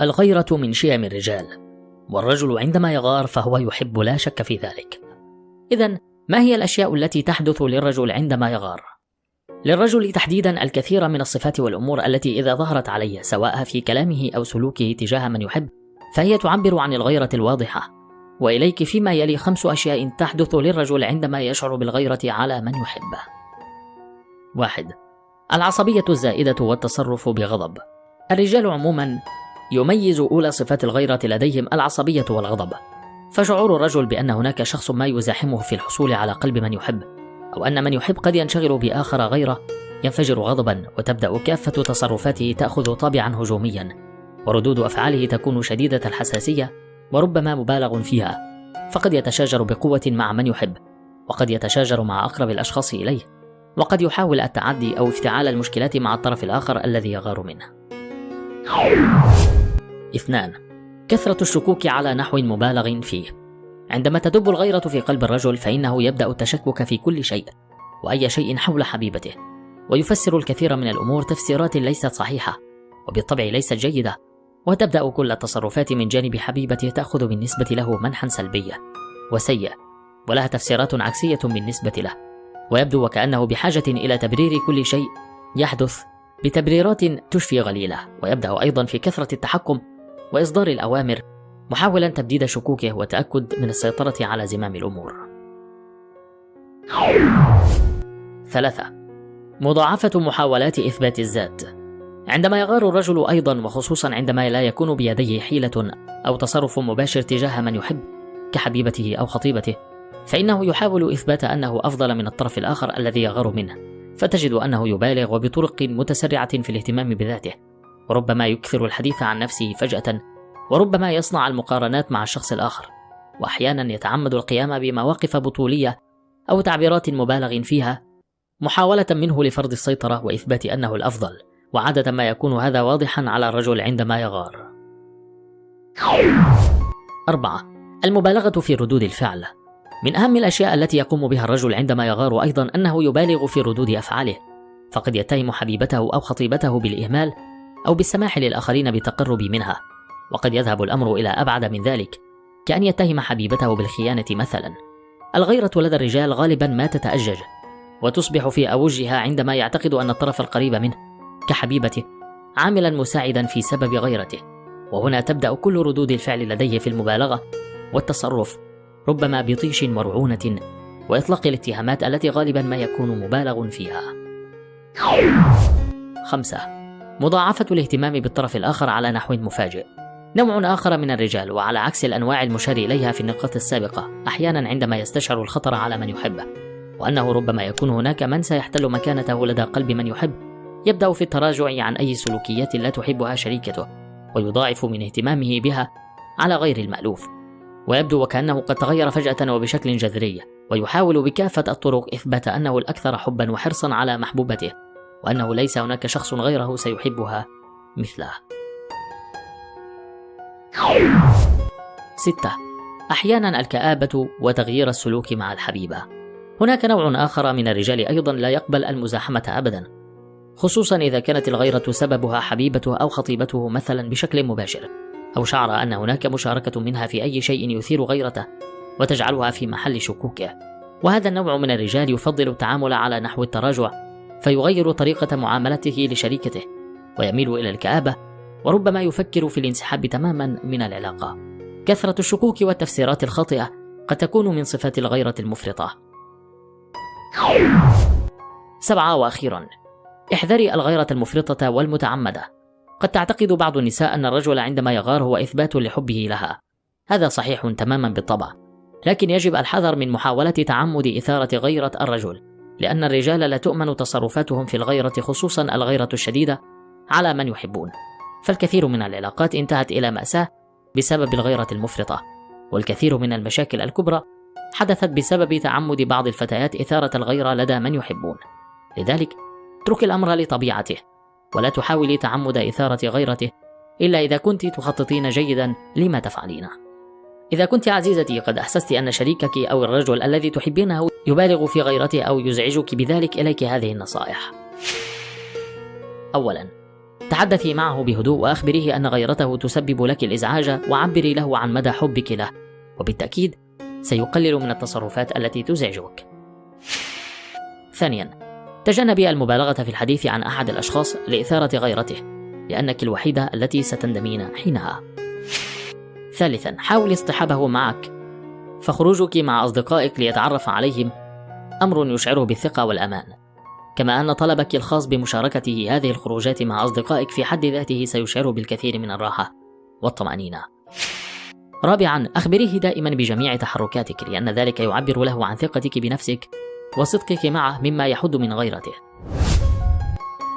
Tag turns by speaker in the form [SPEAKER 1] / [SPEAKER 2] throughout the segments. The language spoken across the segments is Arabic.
[SPEAKER 1] الغيرة من شيم الرجال والرجل عندما يغار فهو يحب لا شك في ذلك. إذا ما هي الأشياء التي تحدث للرجل عندما يغار؟ للرجل تحديدا الكثير من الصفات والأمور التي إذا ظهرت عليه سواء في كلامه أو سلوكه تجاه من يحب فهي تعبر عن الغيرة الواضحة. وإليك فيما يلي خمس أشياء تحدث للرجل عندما يشعر بالغيرة على من يحبه واحد العصبية الزائدة والتصرف بغضب. الرجال عموما يميز أولى صفات الغيرة لديهم العصبية والغضب. فشعور الرجل بأن هناك شخص ما يزاحمه في الحصول على قلب من يحب أو أن من يحب قد ينشغل بآخر غيرة ينفجر غضبا وتبدأ كافة تصرفاته تأخذ طابعا هجوميا. وردود أفعاله تكون شديدة الحساسية وربما مبالغ فيها. فقد يتشاجر بقوة مع من يحب وقد يتشاجر مع أقرب الأشخاص إليه. وقد يحاول التعدي أو افتعال المشكلات مع الطرف الآخر الذي يغار منه. اثنان كثرة الشكوك على نحو مبالغ فيه. عندما تدب الغيرة في قلب الرجل فإنه يبدأ التشكك في كل شيء وأي شيء حول حبيبته. ويفسر الكثير من الأمور تفسيرات ليست صحيحة وبالطبع ليست جيدة. وتبدأ كل التصرفات من جانب حبيبته تأخذ بالنسبة له منحا سلبيا وسيء ولها تفسيرات عكسية بالنسبة له. ويبدو وكأنه بحاجة إلى تبرير كل شيء يحدث بتبريرات تشفي غليله ويبدأ أيضا في كثرة التحكم وإصدار الأوامر محاولا تبديد شكوكه والتأكد من السيطرة على زمام الأمور. ثلاثة مضاعفة محاولات إثبات الذات عندما يغار الرجل أيضا وخصوصا عندما لا يكون بيديه حيلة أو تصرف مباشر تجاه من يحب كحبيبته أو خطيبته فإنه يحاول إثبات أنه أفضل من الطرف الآخر الذي يغار منه فتجد أنه يبالغ وبطرق متسرعة في الاهتمام بذاته وربما يكثر الحديث عن نفسه فجأة وربما يصنع المقارنات مع الشخص الآخر وأحيانا يتعمد القيام بمواقف بطولية أو تعبيرات مبالغ فيها محاولة منه لفرض السيطرة وإثبات أنه الأفضل وعادة ما يكون هذا واضحا على الرجل عندما يغار. أربعة. المبالغة في ردود الفعل. من أهم الأشياء التي يقوم بها الرجل عندما يغار أيضا أنه يبالغ في ردود أفعاله فقد يتهم حبيبته أو خطيبته بالإهمال أو بالسماح للآخرين بالتقرب منها وقد يذهب الأمر إلى أبعد من ذلك كأن يتهم حبيبته بالخيانة مثلا. الغيرة لدى الرجال غالبا ما تتأجج وتصبح في أوجها عندما يعتقد أن الطرف القريب منه كحبيبته عاملا مساعدا في سبب غيرته وهنا تبدأ كل ردود الفعل لديه في المبالغة والتصرف. ربما بطيش مرعونة وإطلاق الاتهامات التي غالبا ما يكون مبالغ فيها. خمسة. مضاعفة الاهتمام بالطرف الآخر على نحو مفاجئ. نوع آخر من الرجال وعلى عكس الأنواع المشار إليها في النقاط السابقة أحيانا عندما يستشعر الخطر على من يحبه. وأنه ربما يكون هناك من سيحتل مكانته لدى قلب من يحب. يبدأ في التراجع عن أي سلوكيات لا تحبها شريكته ويضاعف من اهتمامه بها على غير المألوف. ويبدو وكأنه قد تغير فجأة وبشكل جذري ويحاول بكافة الطرق إثبات أنه الأكثر حبا وحرصا على محبوبته وأنه ليس هناك شخص غيره سيحبها مثله. ستة. أحيانا الكآبة وتغيير السلوك مع الحبيبة. هناك نوع آخر من الرجال أيضا لا يقبل المزاحمة أبدا خصوصا إذا كانت الغيرة سببها حبيبته أو خطيبته مثلا بشكل مباشر. أو شعر أن هناك مشاركة منها في أي شيء يثير غيرته وتجعلها في محل شكوكه. وهذا النوع من الرجال يفضل التعامل على نحو التراجع فيغير طريقة معاملته لشريكته ويميل إلى الكآبة وربما يفكر في الانسحاب تماما من العلاقة. كثرة الشكوك والتفسيرات الخاطئة قد تكون من صفات الغيرة المفرطة. سبعة وأخيرا احذري الغيرة المفرطة والمتعمدة. قد تعتقد بعض النساء أن الرجل عندما يغار هو إثبات لحبه لها. هذا صحيح تماما بالطبع. لكن يجب الحذر من محاولة تعمد إثارة غيرة الرجل لأن الرجال لا تؤمن تصرفاتهم في الغيرة خصوصا الغيرة الشديدة على من يحبون. فالكثير من العلاقات انتهت إلى مأساة بسبب الغيرة المفرطة والكثير من المشاكل الكبرى حدثت بسبب تعمد بعض الفتيات إثارة الغيرة لدى من يحبون. لذلك اترك الأمر لطبيعته. ولا تحاولي تعمد إثارة غيرته إلا إذا كنت تخططين جيدا لما تفعلينه إذا كنت عزيزتي قد أحسست أن شريكك أو الرجل الذي تحبينه يبالغ في غيرته أو يزعجك بذلك إليك هذه النصائح. أولا تحدثي معه بهدوء وأخبريه أن غيرته تسبب لك الإزعاج وعبري له عن مدى حبك له وبالتأكيد سيقلل من التصرفات التي تزعجك. ثانيا تجنبي المبالغة في الحديث عن أحد الأشخاص لإثارة غيرته لأنك الوحيدة التي ستندمين حينها. ثالثا حاولي اصطحابه معك. فخروجك مع أصدقائك ليتعرف عليهم أمر يشعره بالثقة والأمان. كما أن طلبك الخاص بمشاركته هذه الخروجات مع أصدقائك في حد ذاته سيشعره بالكثير من الراحة والطمأنينة. رابعا أخبريه دائما بجميع تحركاتك لأن ذلك يعبر له عن ثقتك بنفسك وصدقك معه مما يحد من غيرته.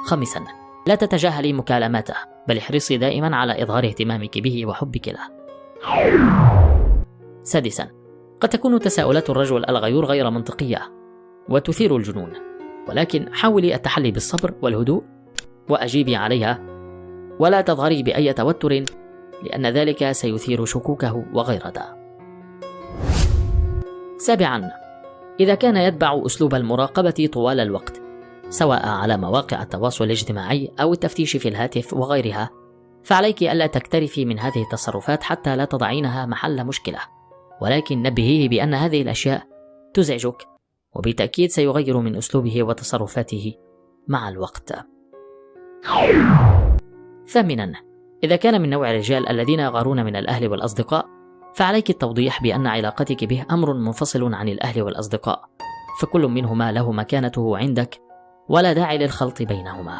[SPEAKER 1] خامسا لا تتجاهلي مكالماته بل احرصي دائما على إظهار اهتمامك به وحبك له. سادسا قد تكون تساؤلات الرجل الغيور غير منطقية وتثير الجنون. ولكن حاولي التحلي بالصبر والهدوء وأجيبي عليها. ولا تظهري بأي توتر لأن ذلك سيثير شكوكه وغيرته. سابعا إذا كان يتبع أسلوب المراقبة طوال الوقت سواء على مواقع التواصل الاجتماعي أو التفتيش في الهاتف وغيرها فعليك ألا تكترثي من هذه التصرفات حتى لا تضعينها محل مشكلة ولكن نبهيه بأن هذه الأشياء تزعجك وبالتأكيد سيغير من أسلوبه وتصرفاته مع الوقت. ثامنا إذا كان من نوع الرجال الذين يغارون من الأهل والأصدقاء فعليك التوضيح بأن علاقتك به أمر منفصل عن الأهل والأصدقاء فكل منهما له مكانته عندك ولا داعي للخلط بينهما.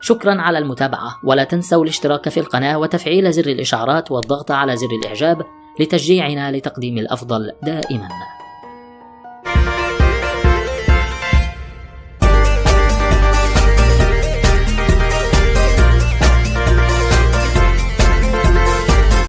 [SPEAKER 1] شكرا على المتابعة ولا تنسوا الاشتراك في القناة وتفعيل زر الإشعارات والضغط على زر الإعجاب لتشجيعنا لتقديم الأفضل دائما.